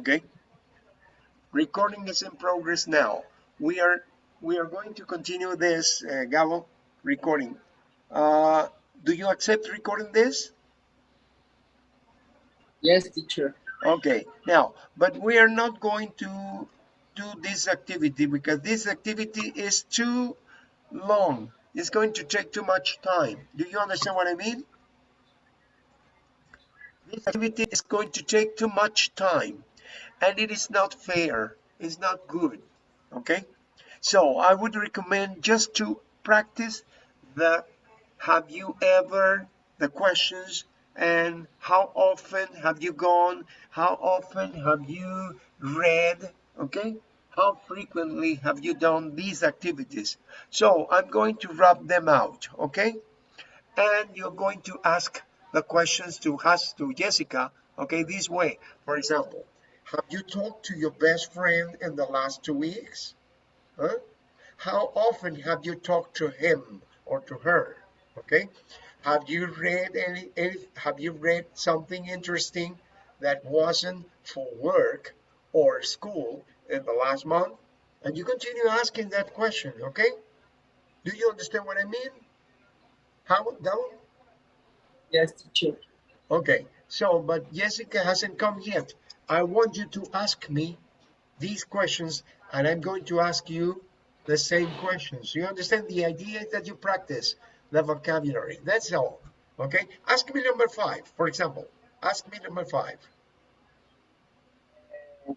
okay? Recording is in progress now. We are we are going to continue this uh, Gabo recording. Uh, do you accept recording this? Yes teacher. Okay. Now but we are not going to do this activity because this activity is too long. It's going to take too much time. Do you understand what I mean? This activity is going to take too much time and it is not fair. It's not good. Okay? So I would recommend just to practice the have you ever the questions and how often have you gone how often have you read okay? How frequently have you done these activities? So I'm going to rub them out okay? And you're going to ask the questions to us to Jessica okay this way. For example have you talked to your best friend in the last two weeks huh? how often have you talked to him or to her okay? Have you read any, any have you read something interesting that wasn't for work or school in the last month? And you continue asking that question okay? Do you understand what I mean? How down yes teacher. Okay so but Jessica hasn't come yet I want you to ask me these questions and I'm going to ask you the same questions. You understand the idea is that you practice the vocabulary? That's all okay? Ask me number five for example. Ask me number five.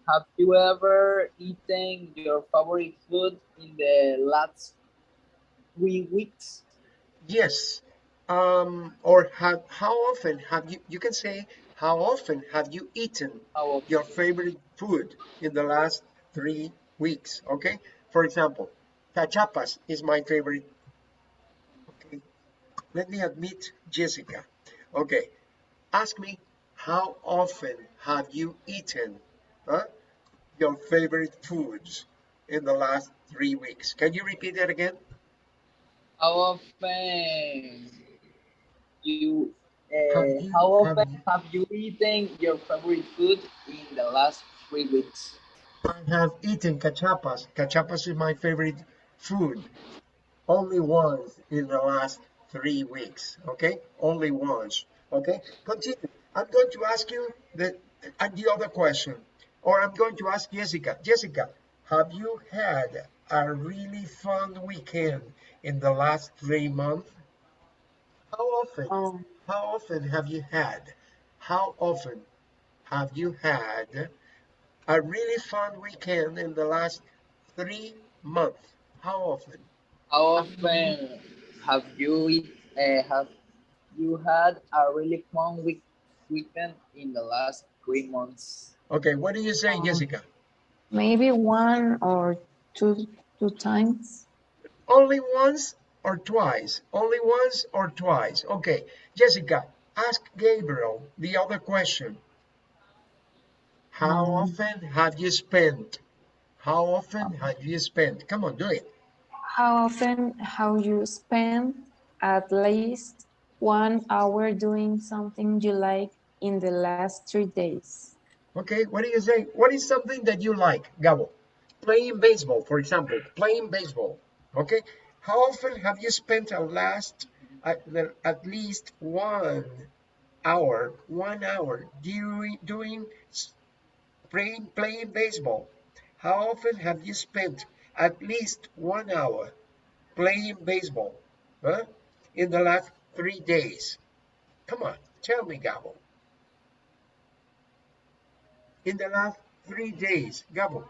Have you ever eaten your favorite food in the last three weeks? Yes. Um or have how often have you you can say how often have you eaten your favorite food in the last three weeks okay? For example cachapas is my favorite okay? Let me admit jessica okay? Ask me how often have you eaten huh, your favorite foods in the last three weeks? Can you repeat that again? How often you uh, how often have you, eaten your favorite food in the last three weeks I have eaten cachapas. Cachapas is my favorite food. Only once in the last three weeks. Okay, only once. Okay, continue. I'm going to ask you the the other question, or I'm going to ask Jessica. Jessica, have you had a really fun weekend in the last three months? How often? Um, How often have you had? How often have you had a really fun weekend in the last three months? How often? how often have you uh, have you had a really fun week weekend in the last three months Okay, what do you say, Um, Jessica? maybe one or two two times. Only once or twice? Only once or twice? Okay, Jessica, ask Gabriel the other question. How Mm. often have you spent? How often have you spent? Come on, do it. How often have you spent at least one hour doing something you like in the last three days? Okay, what do you say? What is something that you like, Gabo? Playing baseball, for example, playing baseball. Okay, how often have you spent at last at, at least one hour, one hour doing doing playing playing baseball? How often have you spent at least one hour playing baseball? Huh? In the last three days. Come on, tell me, Gabo. In the last three days, Gabo.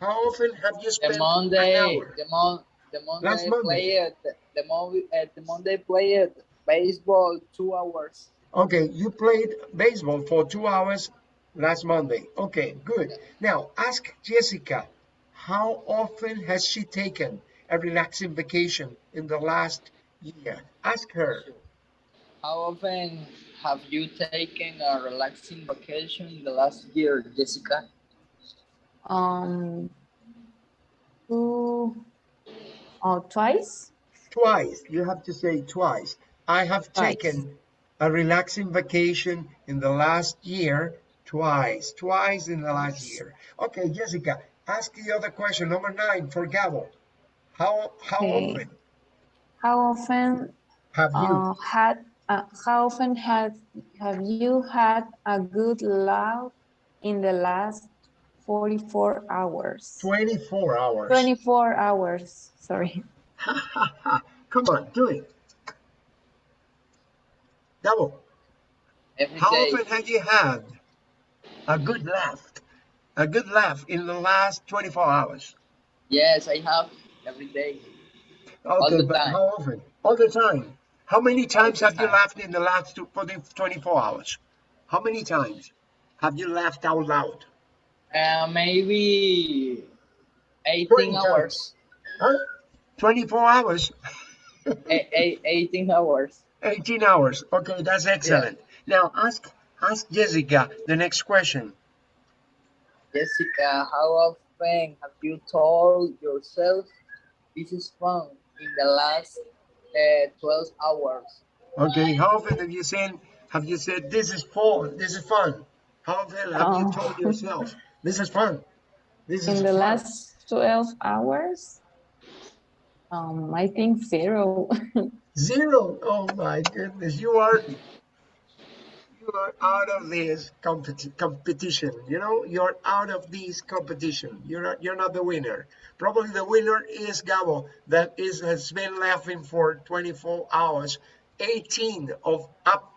How often have you the spent an hour? the mon the monday, Last Monday. played the monday uh, the monday played baseball two hours Okay, you played baseball for two hours last Monday. Okay, good. Now, ask Jessica, how often has she taken a relaxing vacation in the last year? Ask her. how often have you taken a relaxing vacation in the last year jessica Um, two or twice? Twice. You have to say twice. I have Twice. taken a relaxing vacation in the last year Twice, twice in the last year. Okay, Jessica, ask the other question, number nine for Gabo. How how Okay. often How often have you? uh, had uh, how often had have you had a good laugh in the last 44 hours? 24 hours. 24 hours, sorry. Come on, do it. Double. Every how day. often have you had a good laugh? A good laugh in the last 24 hours. Yes, I have every day. Okay, the but time. how often? All the time. How many times the have you laughed in the last two, for the 24 hours? How many times have you laughed out loud? Uh, maybe 18 hours. Huh? 24 hours, A- a- 18 hours. 18 hours. Okay, that's excellent. Now ask ask Jessica the next question. Jessica, how often have you told yourself this is fun in the last uh, 12 hours? Okay, how often have you said have you said this is fun? This is fun. How often have you Oh. told yourself this is fun? This is In the fun. last 12 hours? Um, I think zero. Zero. Oh my goodness, you are you are out of this competi- competition. You know, you're out of this competition. You're not, you're not the winner. Probably the winner is Gabo, that is has been laughing for 24 hours, 18 of up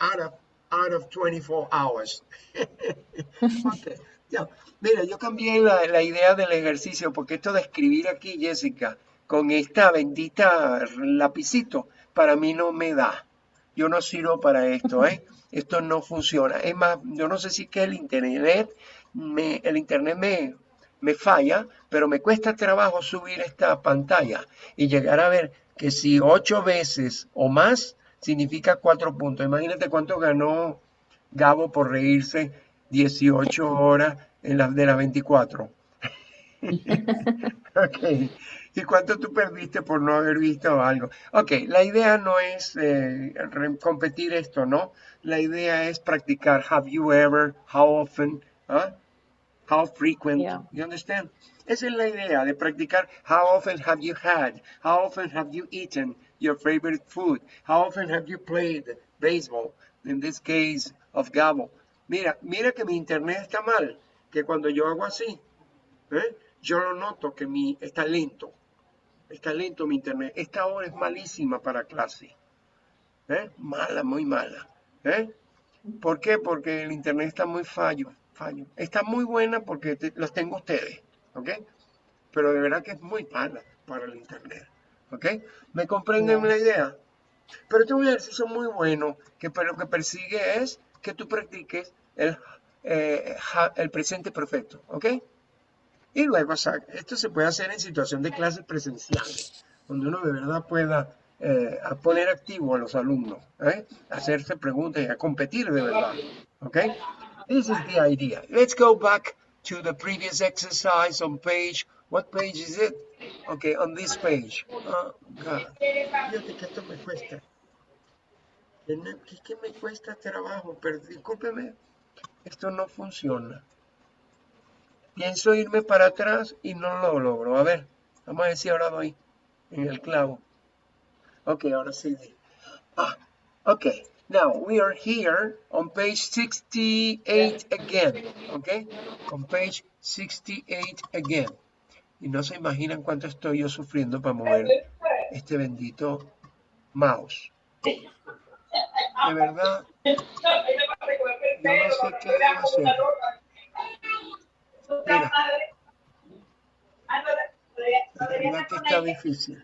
out of out of 24 hours. Ok, Mira, yo cambié la, la idea del ejercicio porque esto de escribir aquí, Jessica, con esta bendita lapicito, para mí no me da. Yo no sirvo para esto, ¿eh? Esto no funciona. Es más, yo no sé si es que el internet, me, el internet me, me falla, pero me cuesta trabajo subir esta pantalla y llegar a ver que si ocho veces o más significa cuatro puntos. Imagínate cuánto ganó Gabo por reírse 18 horas en las de las 24. Ok. ¿Y cuánto tú perdiste por no haber visto algo? Ok, la idea no es eh, competir esto, ¿no? La idea es practicar. Have you ever? How often? ¿Ah? How frequent? Yeah. You understand? Esa es la idea de practicar. How often have you had? How often have you eaten your favorite food? How often have you played baseball? In this case of Gabo. Mira, mira que mi internet está mal. Que cuando yo hago así, ¿eh? yo lo noto que mi está lento. Está lento mi internet. Esta hora es malísima para clase. ¿eh? Mala, muy mala. ¿eh? ¿Por qué? Porque el internet está muy fallo, fallo. Está muy buena porque te- los tengo ustedes, ¿ok? Pero de verdad que es muy mala para el internet, ¿ok? ¿Me comprenden la idea? Pero este es un ejercicio muy bueno que pero lo que persigue es que tú practiques el, eh, el presente perfecto, ¿ok? Y luego, o sea, esto se puede hacer en situación de clases presenciales, donde uno de verdad pueda eh, poner activo a los alumnos, ¿eh? hacerse preguntas y a competir de verdad. Okay? This is the idea. Let's go back to the previous exercise on page. What page is it? Okay, on this page. Oh, God. Fíjate que esto me cuesta. Que- que me cuesta trabajo, pero discúlpeme, esto no funciona. Pienso irme para atrás y no lo logro. A ver, vamos a si ahora doy en el clavo. Ok, ahora sí. Ah, ok. Now we are here on page 68 again. Ok, on page 68 again. Y no se imaginan cuánto estoy yo sufriendo para mover este bendito mouse. De verdad, yo no sé qué hacer. Mira, de verdad que está difícil.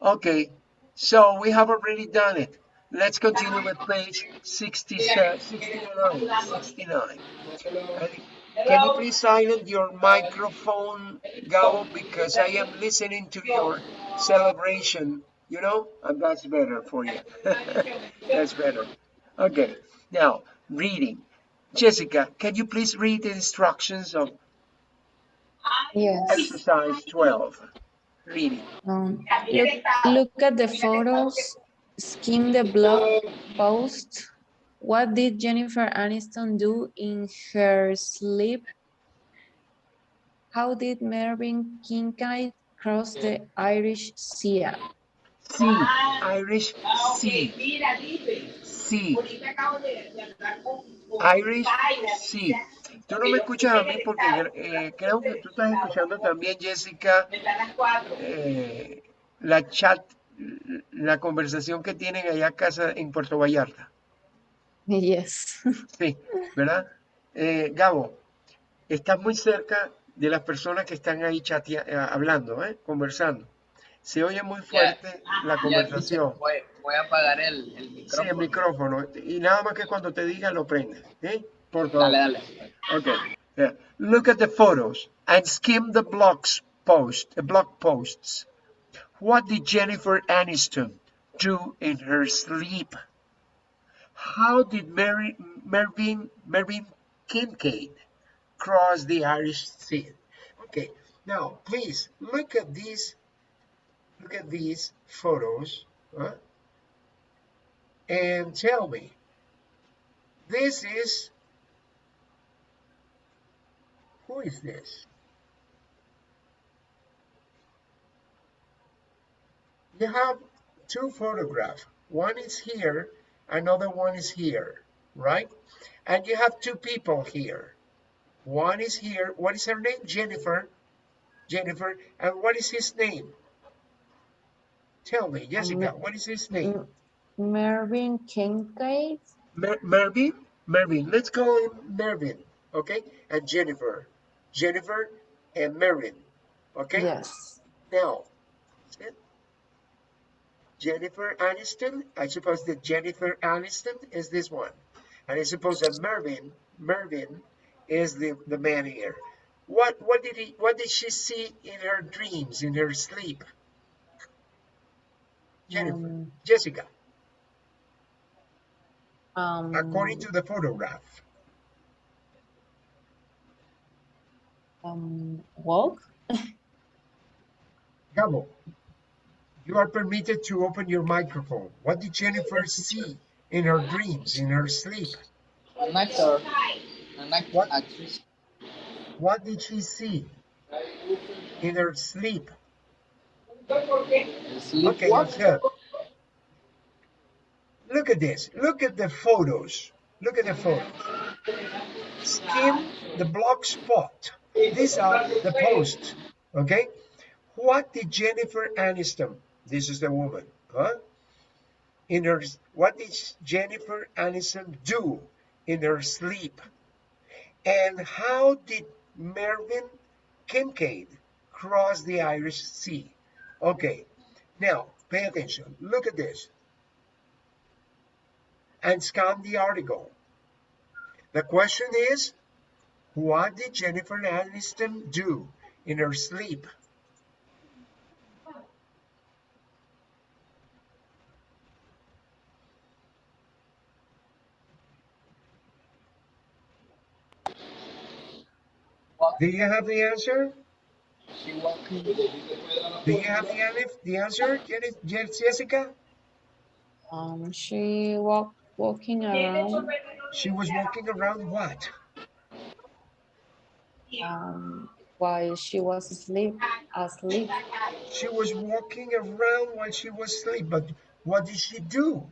Okay, so we have already done it. Let's continue with page 67, 69. 69. Can you please silence your microphone, Gabo, because I am listening to your celebration, you know, and that's better for you. that's better. Okay, now reading. Jessica, can you please read the instructions of Yes. exercise 12? Reading. Um, look, look at the photos, skim the blog post, What did Jennifer Aniston do in her sleep? How did Mervyn Kincaid cross the Irish Sea? Sí, Irish sí, Mira, dice, sí, ahorita acabo de, de hablar con, con Irish sí. Tú no me escuchas a mí porque eh, creo que tú estás escuchando también, Jessica, eh, la chat, la conversación que tienen allá a casa en Puerto Vallarta. Yes. Sí, ¿verdad? Eh, Gabo, estás muy cerca de las personas que están ahí chatea- eh, hablando, ¿eh? conversando. Se oye muy fuerte la Ya, conversación. voy, voy a apagar el, el Sí, micrófono. el micrófono. Y nada más que cuando te diga lo prendes. ¿eh? Por favor. Dale, dale. Okay. Yeah. Look at the photos and skim the blogs post, the blog posts. What did Jennifer Aniston do in her sleep? How did Mary, Mervyn, Mervyn Kincaid cross the Irish Sea? Okay. Now, please look at these. Look at these photos, huh? and tell me. This is who is this? You have two photographs. One is here, another one is here, right? And you have two people here. One is here. What is her name? Jennifer. Jennifer. And what is his name? Tell me, Jessica, what is his name? Mervyn Kincaid? Mer- Mervyn? Mervyn. Let's call him Mervyn, okay? And Jennifer. Jennifer and Mervyn, okay? Yes. Now. Jennifer Aniston. I suppose that Jennifer Aniston is this one. And I suppose that Mervyn, Mervyn is the, the man here. What what did he what did she see in her dreams, in her sleep? Jennifer, Um, Jessica, um, according to the photograph. um, walk? Gabo, you are permitted to open your microphone. What did Jennifer see in her dreams, in her sleep? An actor. An act What? actress. What did she see in her sleep? Okay. Look at this. Look at the photos. Look at the photos. Skim the block spot. These are the posts. Okay. What did Jennifer Aniston? This is the woman. Huh? In her, what did Jennifer Aniston do in her sleep? And how did Mervyn Kincaid cross the Irish Sea? Okay, now pay attention. Look at this. And scan the article. The question is, what did Jennifer Aniston do in her sleep? Do you have the answer? She walking. Do you have the, an- the answer, Jenny- Je- Jessica? Um, she walk walking around. She was walking around what? Um, while she was asleep. Asleep. She was walking around while she was asleep, but what did she do?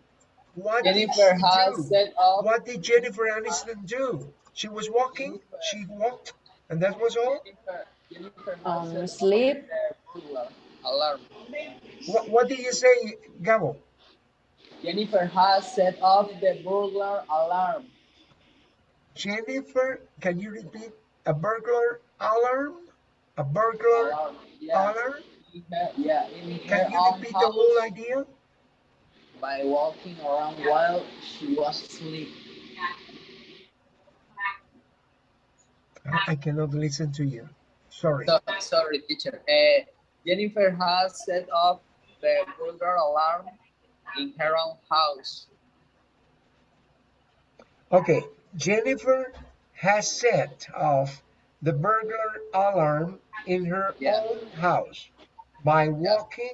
What Jennifer did she has do? set up. What did Jennifer Aniston do? She was walking, she walked, and that was all? Jennifer, Jennifer has Um, sleep. Alarm. What, what did you say, Gabo? Jennifer has set off the burglar alarm. Jennifer, can you repeat? A burglar alarm? A burglar Alarm. Yeah. alarm? In yeah. In Can you repeat the whole idea? by walking around while she was asleep. I I cannot listen to you. Sorry. So, sorry, teacher. Uh, Jennifer has set up the burglar alarm in her own house. Okay, Jennifer has set off the burglar alarm in her Yeah. own house by walking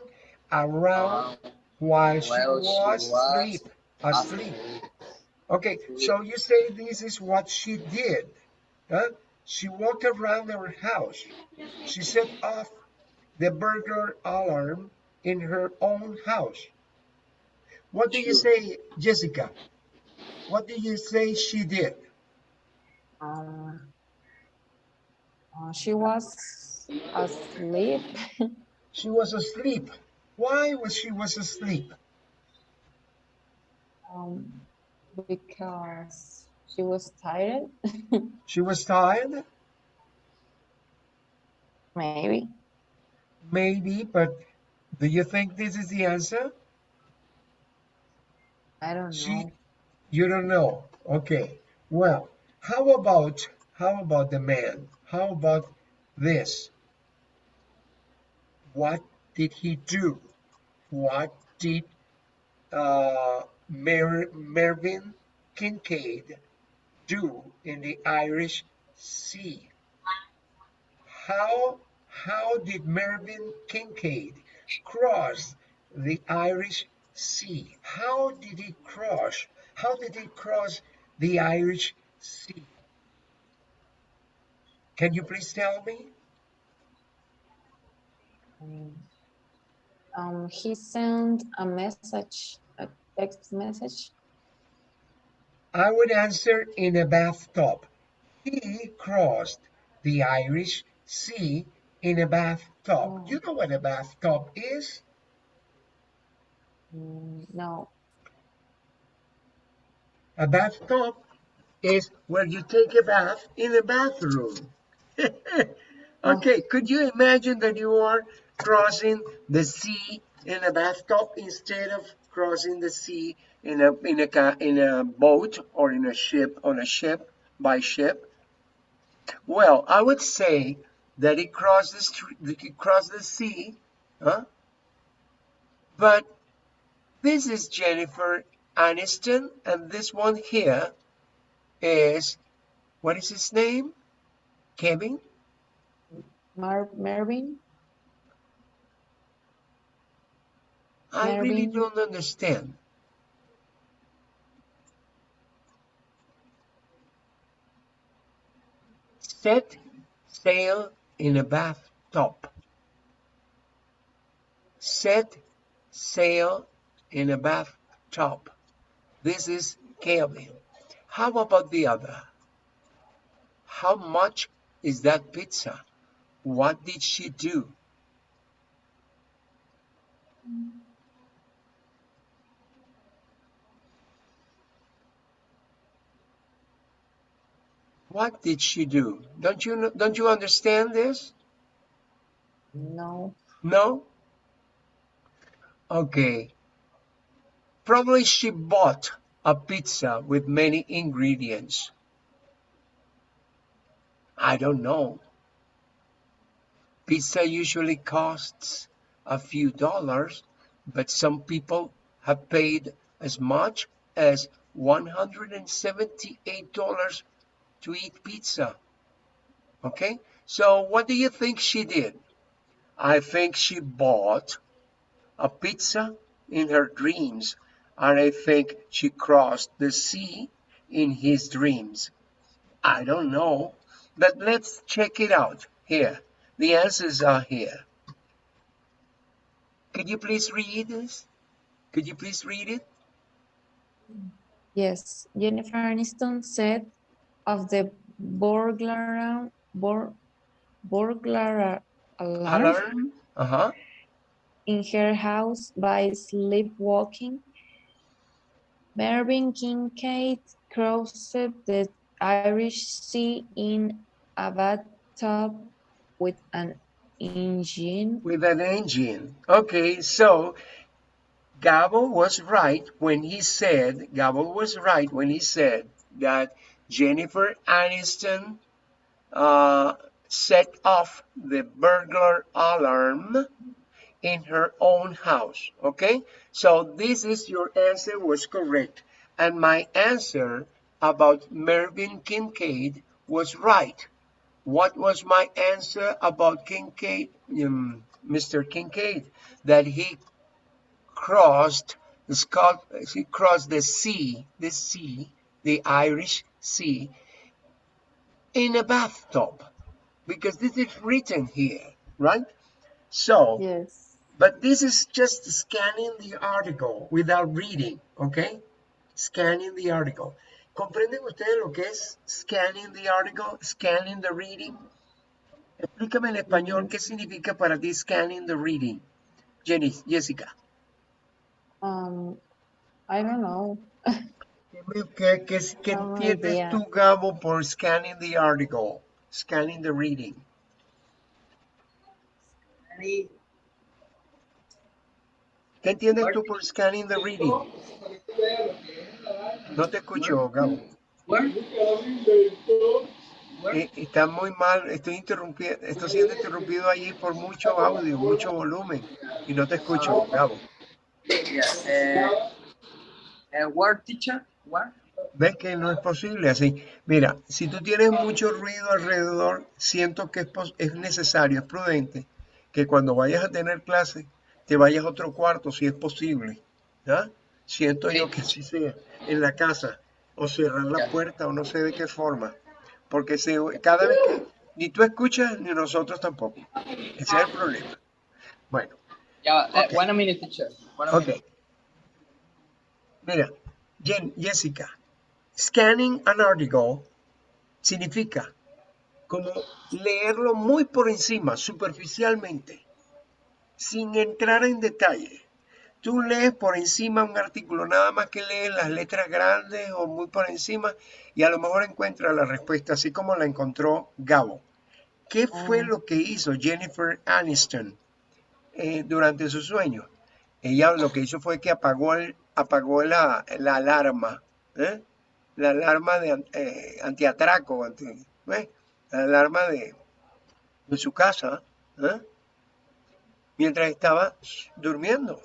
around Um, while she while she was was asleep. Asleep. Okay, so you say this is what she did. Huh? She walked around her house. She set off the burglar alarm in her own house. What do you say, Jessica? What do you say she did? Um, uh, she was asleep. She was asleep. Why was she was asleep? Um, because she was tired, She was tired? maybe. Maybe, but do you think this is the answer? I don't She, know. you don't know. Okay. Well, how about how about the man? How about this? What did he do? What did uh, Mer- Mervyn Kincaid do in the Irish Sea? How how did Mervyn Kincaid cross the Irish Sea? How did he cross? How did he cross the Irish Sea? Can you please tell me? Um, he sent a message, a text message. I would answer in a bathtub. He crossed the Irish Sea in a bathtub. Oh. You know what a bathtub is? Mm, no. A bathtub is where you take a bath in a bathroom. okay, could you imagine that you are crossing the sea in a bathtub instead of crossing the sea in a in a in a boat or in a ship on a ship by ship? Well, I would say that he crossed the he crossed the sea, huh? But this is Jennifer Aniston, and this one here is what is his name? Kevin? Mar Mervyn? I really don't understand. Set sail in a bathtub. Set sail in a bathtub. This is Kevin. How about the other? How much is that pizza? What did she do? What did she do? Don't you don't you understand this? No. No? Okay. Probably she bought a pizza with many ingredients. I don't know. Pizza usually costs a few dollars, but some people have paid as much as $178 to eat pizza. Okay? So what do you think she did? I think she bought a pizza in her dreams, and I think she crossed the sea in his dreams. I don't know, but let's check it out here. The answers are here. Could you please read this? Could you please read it? Yes. Jennifer Aniston said of the burglar, bur, burglar alarm Alarm? Uh-huh. in her house by sleepwalking. Mervyn Kincaid crossed the Irish Sea in a bathtub with an engine. with an engine. Okay, so Gabo was right when he said, Gabo was right when he said that Jennifer Aniston uh, set off the burglar alarm in her own house. Okay, so this is your answer was correct. And my answer about Mervyn Kincaid was right. What was my answer about Kincaid, um, Mr. Kincaid? That he crossed he crossed the sea, the sea the Irish Sea in a bathtub because this is written here, right? So, Yes. but this is just scanning the article without reading, okay? Scanning the article. ¿Comprenden ustedes lo que es scanning the article, scanning the reading? Explícame en español qué significa para ti scanning the reading. Jenny, Jessica. Um, I don't know. ¿Qué, qué, qué entiendes tú, Gabo, por scanning the article? Scanning the reading. ¿Qué entiendes tú por scanning the reading? No te escucho, Gabo. Eh, está muy mal, estoy interrumpiendo, estoy siendo interrumpido allí por mucho audio, mucho volumen y no te escucho, Gabo. Yeah. Uh, uh, where, teacher? ¿Ves que no es posible así? Mira, si tú tienes mucho ruido alrededor, siento que es, es necesario, es prudente, que cuando vayas a tener clase, te vayas a otro cuarto, si es posible. ¿ya? Siento yo que así sea, en la casa, o cerrar la Ya. puerta, o no sé de qué forma. Porque se, cada vez que ni tú escuchas, ni nosotros tampoco. Ese es el problema. Bueno, Yeah, uh, Okay. one minute, teacher. One. Mira, Jen, Jessica, scanning an article significa como leerlo muy por encima, superficialmente, sin entrar en detalle. Tú lees por encima un artículo, nada más que lees las letras grandes o muy por encima y a lo mejor encuentras la respuesta así como la encontró Gabo. ¿Qué fue Ah. lo que hizo Jennifer Aniston eh, durante su sueño? Ella lo que hizo fue que apagó, el- apagó la, la alarma, ¿eh? la alarma de eh, antiatraco, anti- ¿ves? la alarma de, de su casa, ¿eh? mientras estaba durmiendo.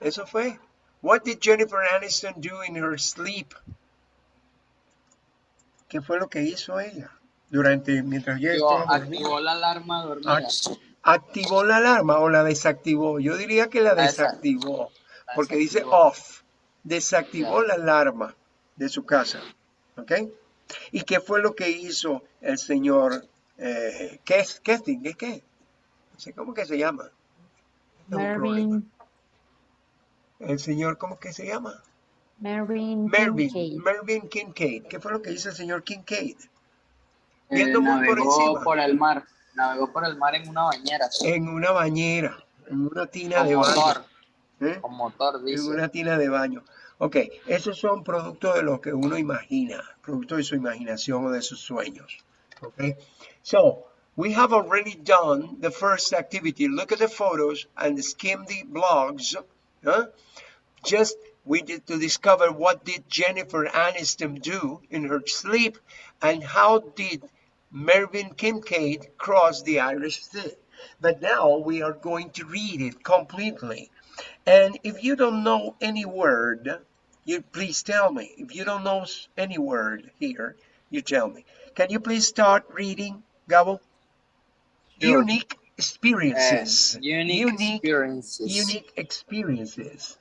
Eso fue. What did Jennifer Aniston do in her sleep? ¿Qué fue lo que hizo ella durante mientras Activó, estaba activó la alarma dormida. Act- ¿Activó la alarma o la desactivó? Yo diría que la La desa- desactivó, porque dice off. Desactivó la alarma de su casa. ¿Ok? ¿Y qué fue lo que hizo el señor eh? ¿Qué es qué? No sé cómo que se llama. Mervyn, El señor, ¿cómo que se llama? Mervyn Mervyn, Kincaid. Kincaid. ¿Qué fue lo que hizo el señor Kincaid? Eh, Viendo muy por navegó encima. por el mar. Navegó por el mar en una bañera. En una bañera, en una tina Con de baño. ¿Eh? Con motor, en una tina de baño. Ok, esos son productos de lo que uno imagina, producto de su imaginación o de sus sueños. Ok, so we have already done the first activity. Look at the photos and skim the blogs. huh? Just we did to discover what did Jennifer Aniston do in her sleep and how did Mervyn Kincaid cross the Irish Sea. But now we are going to read it completely. And if you don't know any word, you please tell me. If you don't know any word here, you tell me. Can you please start reading, Gabo? Sure. Unique experiences. Uh, unique, unique, experiences. unique experiences.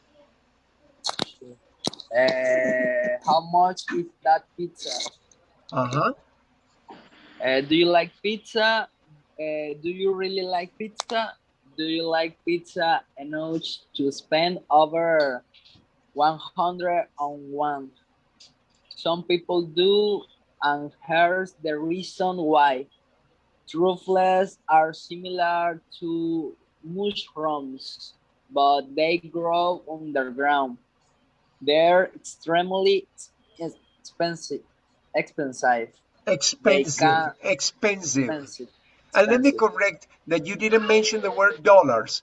Uh, how much is that pizza? Uh-huh. Uh, do you like pizza? Uh, do you really like pizza? Do you like pizza enough to spend over 100 on one? Some people do, and here's the reason why. Truffles are similar to mushrooms, but they grow underground. They're extremely ex- expensive. Expensive. Expensive. Expensive. And let me correct that you didn't mention the word dollars.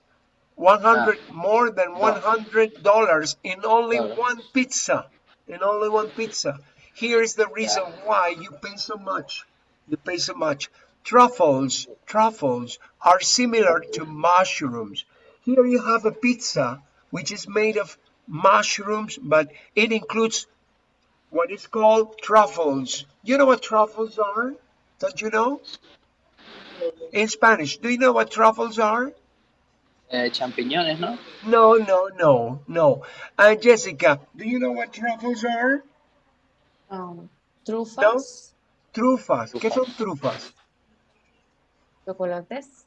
100 ah. more than 100 dollars in only Dollars. one pizza. In only one pizza. Here is the reason why you pay so much. You pay so much. Truffles, truffles are similar to mushrooms. Here you have a pizza which is made of mushrooms, but it includes what is called truffles. You know what truffles are? Don't you know? In Spanish, do you know what truffles are? Eh, champiñones, ¿no? No, no, no, no. And Jessica, do you know what truffles are? Um, trufas, Trufas. ¿Qué son trufas? chocolates,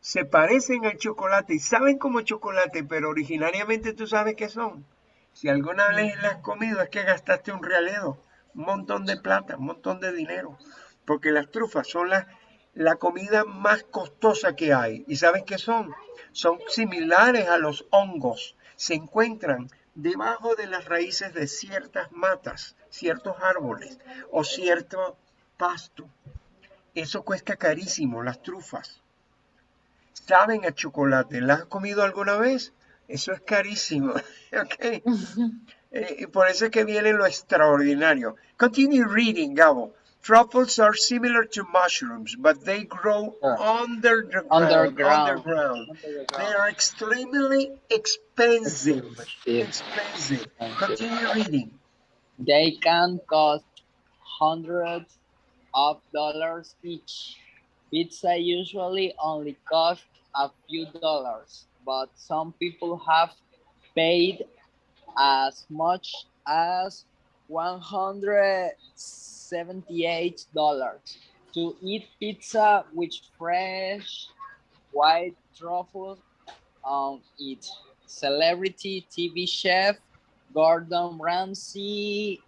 Se parecen al chocolate y saben como chocolate, pero originariamente tú sabes qué son. Si alguna vez las has comido es que gastaste un realero, un montón de plata, un montón de dinero. Porque las trufas son la, la comida más costosa que hay. ¿Y sabes qué son? Son similares a los hongos. Se encuentran debajo de las raíces de ciertas matas, ciertos árboles o cierto pasto. Eso cuesta carísimo, las trufas. Saben a chocolate. ¿Las has comido alguna vez? Eso es carísimo. ok. Eh, por eso es que viene lo extraordinario. Continue reading, Gabo. Truffles are similar to mushrooms, but they grow Ah. under the ground. Underground. underground. They are extremely expensive. Expensive. Continue reading. They can cost hundreds of dollars each. Pizza usually only costs a few dollars, but some people have paid as much as $178 to eat pizza with fresh white truffles on it. Celebrity TV chef Gordon Ramsay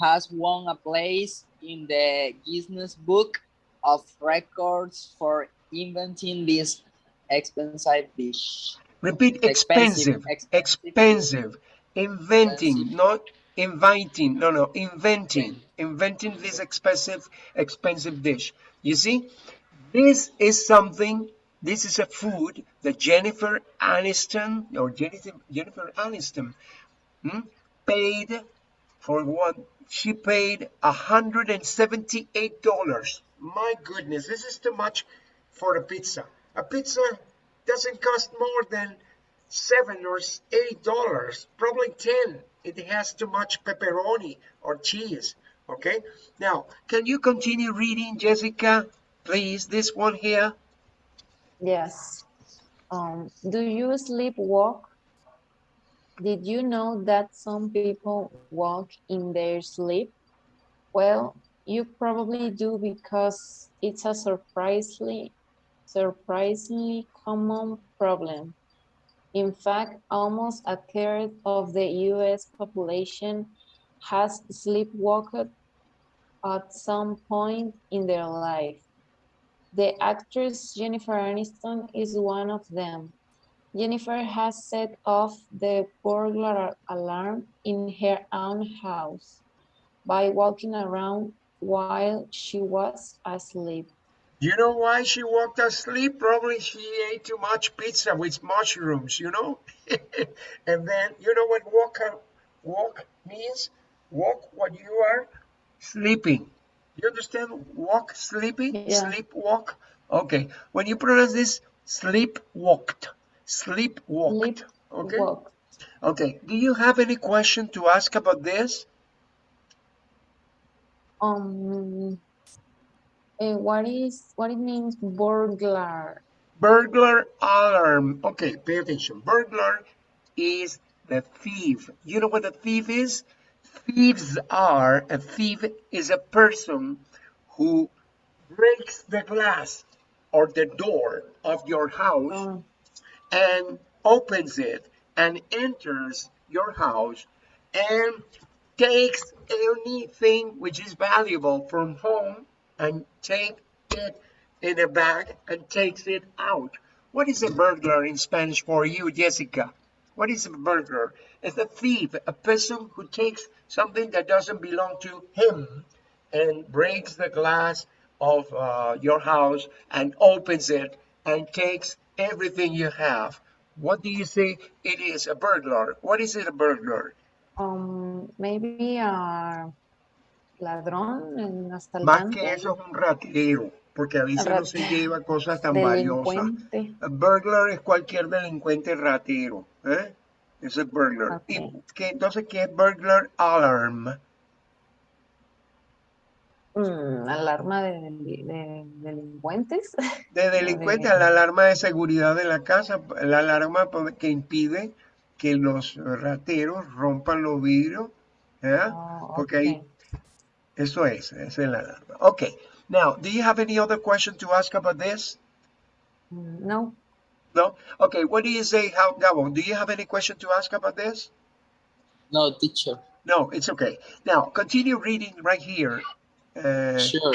has won a place in the Guinness Book of Records for inventing this expensive dish. Repeat expensive. Expensive. Expensive. Inventing, Expensive. not inviting. No, no, inventing. Inventing this expensive, expensive dish. You see, this is something, this is a food that Jennifer Aniston, or Jennifer, Jennifer Aniston, hmm, paid for what? She paid $178. My goodness, this is too much for a pizza. A pizza doesn't cost more than seven or eight dollars, probably ten. It has too much pepperoni or cheese. Okay. Now, can you continue reading, Jessica? Please, this one here. yes. Um, do you sleepwalk? Did you know that some people walk in their sleep? Well, you probably do because it's a surprisingly, surprisingly common problem. In fact, almost a third of the US population has sleepwalked at some point in their life. The actress Jennifer Aniston is one of them. Jennifer has set off the burglar alarm in her own house by walking around while she was asleep. You know why she walked asleep? Probably she ate too much pizza with mushrooms, you know? and then, you know what walk, walk means? Walk what you are sleeping. You understand? Walk, sleeping, Yeah. sleep, walk. Okay. When you pronounce this, sleep walked. Sleep walked. Okay. walk. Okay. Do you have any question to ask about this? Um, eh, what is what it means burglar? Burglar alarm. Okay, pay attention. Burglar is the thief. You know what a thief is? Thieves are, a thief is a person who breaks the glass or the door of your house Um, and opens it and enters your house and takes anything which is valuable from home and take it in a bag and takes it out. What is a burglar in Spanish for you, Jessica? What is a burglar? It's a thief, a person who takes something that doesn't belong to him and breaks the glass of uh, your house and opens it and takes everything you have. What do you say it is a burglar? What is it a burglar? um, maybe a ladrón, Más que eso es un ratero, porque a veces no se lleva cosas tan valiosas. burglar es cualquier delincuente ratero, ¿eh? Eso es burglar. ¿Y Ok. qué, entonces qué es burglar alarm? Mm, alarma de, de delincuentes. De delincuente de- la alarma de seguridad de la casa, la alarma que impide que los rateros rompan los vidrios, ¿eh? Oh, Porque hay. Eso es, es la alarma. Okay, now, do you have any other question to ask about this? No. No? Okay, what do you say, how, Gabo, do you have any question to ask about this? No, teacher. No, it's okay. Now, continue reading right here. Uh, Sure.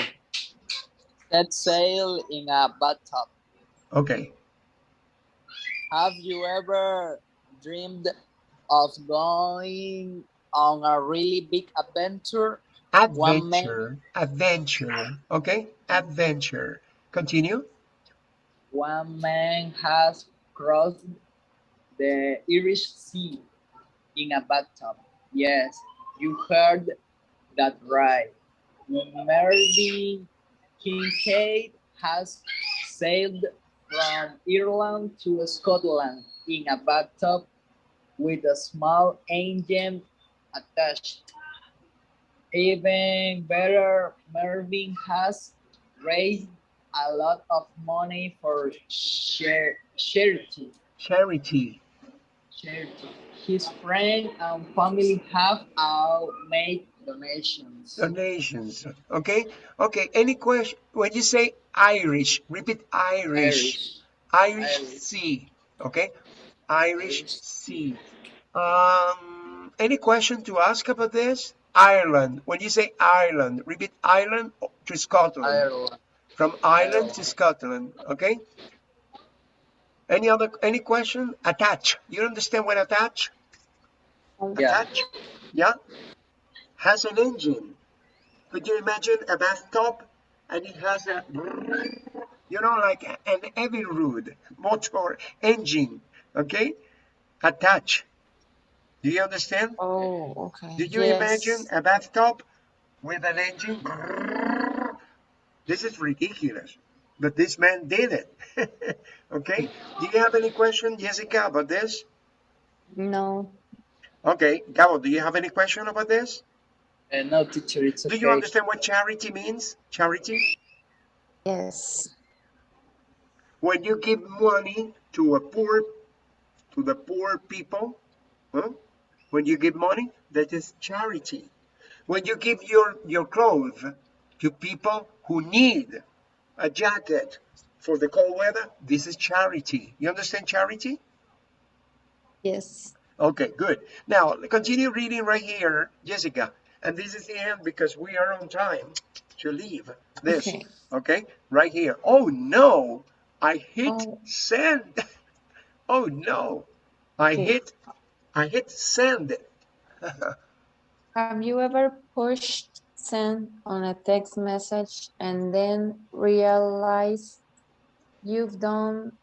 Set sail in a bathtub. okay. Have you ever dreamed of going on a really big adventure? Adventure, adventure, okay? Adventure. Continue. One man has crossed the Irish Sea in a bathtub. Yes, you heard that right. Mervyn Kincaid has sailed from Ireland to Scotland in a bathtub with a small engine attached. Even better, Mervyn has raised a lot of money for share, charity. Charity. charity. His friends and family have all made donations. Donations. Okay. Okay. Any question? When you say Irish, repeat Irish. Irish, Irish. Sea. Okay. Irish Irish. Sea. Um, any question to ask about this? Ireland. When you say Ireland, repeat Ireland to Scotland. Ireland. From Ireland to Scotland. Okay. Any other any question? Attach. You understand what attach? Yeah. Attach? Yeah. Has an engine. Could you imagine a bathtub and it has a you know like an Evinrude motor engine. Okay? Attach. Do you understand? Oh, okay. Did you Yes. imagine a bathtub with an engine? This is ridiculous. But this man did it. okay? Do you have any question, Jessica, about this? No. Okay, Gabo, do you have any question about this? Uh, no, teacher, it's Do okay. you understand what charity means? Charity? Yes. When you give money to a poor, to the poor people, huh? When you give money, that is charity. When you give your, your clothes to people who need a jacket for the cold weather, this is charity. You understand charity? Yes. Okay, good. Now, continue reading right here, Jessica. And this is the end because we are on time to leave this. Okay. Okay, right here. Oh no, I hit Oh. send. Oh no, I Okay. hit, I hit send. Have you ever pushed send on a text message and then realized you've done,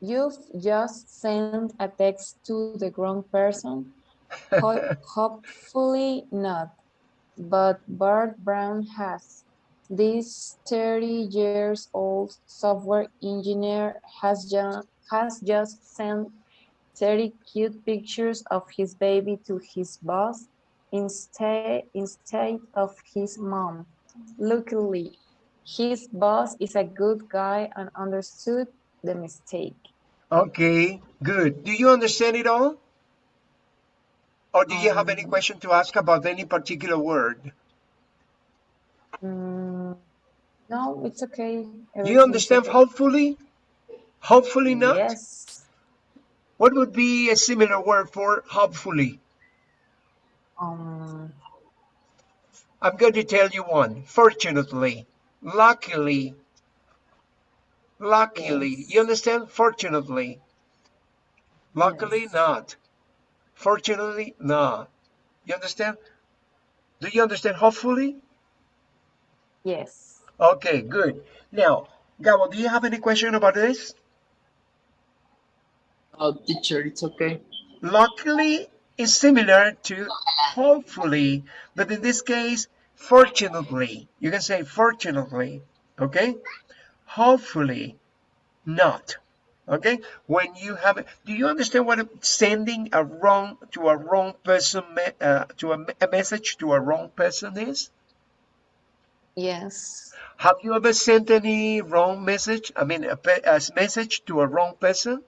you've just sent a text to the wrong person? Ho- hopefully not, but Bart Brown has. This 30 years old software engineer has just, has just sent 30 cute pictures of his baby to his boss instead, instead of his mom. Luckily, his boss is a good guy and understood the mistake. Okay, good. Do you understand it all? Or do you have any Um, question to ask about any particular word? Mm, no, it's okay. Do you understand okay. hopefully? Hopefully not? Yes. What would be a similar word for hopefully? Um, I'm going to tell you one. Fortunately, luckily, luckily. Yes. You understand? Fortunately. Luckily, Yes. not. Fortunately, not. You understand? Do you understand? Hopefully? yes. Okay, good. Now, Gabo, do you have any question about this? No, teacher, it's okay. Luckily is similar to hopefully, but in this case, fortunately. You can say fortunately, okay? Hopefully, not. Okay? When you have, do you understand what a- sending a wrong to a wrong person, uh, to a, a message to a wrong person is? Yes. Have you ever sent any wrong message? I mean, a, a message to a wrong person?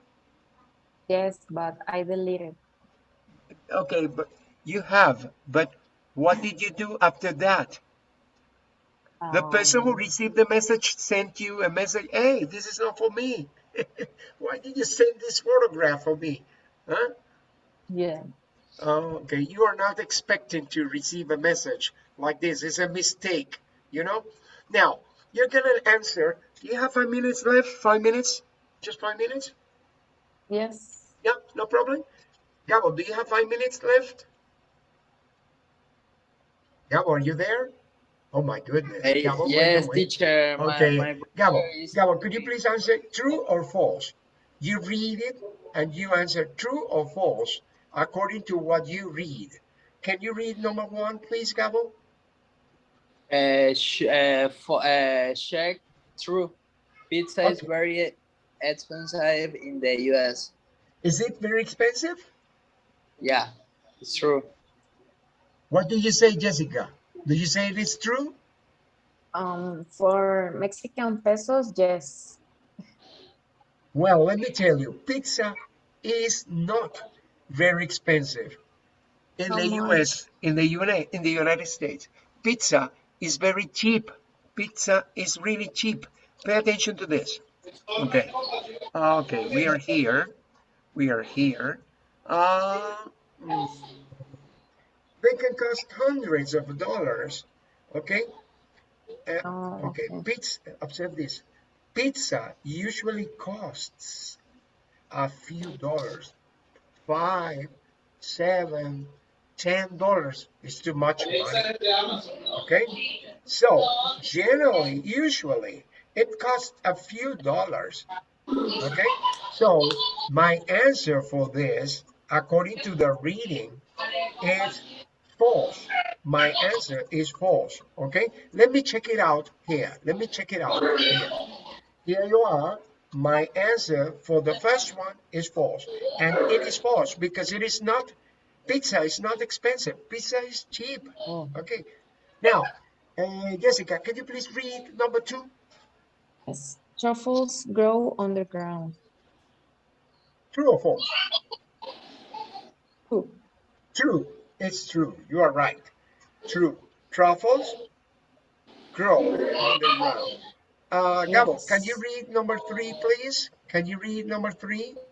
Yes, but I deleted. Okay, but you have. But what did you do after that? The person who Um, received the message sent you a message. Hey, this is not for me. Why did you send this photograph for me? Huh? yeah. Oh, okay. You are not expecting to receive a message like this. It's a mistake, you know? Now, you're going to answer. Do you have five minutes left? Five minutes? Just five minutes? Yes. Yeah, no problem. Gabo, do you have five minutes left? Gabo, are you there? Oh my goodness. Hey, Gabo, what are you yes, teacher. Okay, my Gabo, brother is- Gabo, could you please answer true or false? You read it and you answer true or false according to what you read. Can you read number one, please, Gabo? Uh, sh uh, for, uh, check true. Pizza is very expensive in the US. Is it very expensive? Yeah, it's true. What do you say, Jessica? Do you say it is true? Um, for Mexican pesos, yes. Well, let me tell you, pizza is not very expensive in How the much? US, in the UNA, in the United States. Pizza is very cheap. Pizza is really cheap. Pay attention to this. Okay. Okay, we are here. We are here. Uh, mm, they can cost hundreds of dollars. Okay. Uh, Oh, okay. okay. Pizza. Observe this. Pizza usually costs a few dollars. Five, seven, ten dollars is too much money. Okay. So generally, usually, it costs a few dollars. Okay. So my answer for this, according to the reading, is false. My answer is false. Okay. Let me check it out here. Let me check it out here. Here you are. My answer for the first one is false. And it is false because it is not, pizza is not expensive. Pizza is cheap. Oh, Okay. Now, uh, Jessica, can you please read number two? yes. Truffles grow underground. True or false? True. True. It's true. You are right. True. Truffles grow on the ground. Uh, Gabo, can you read number three, please? Can you read number three?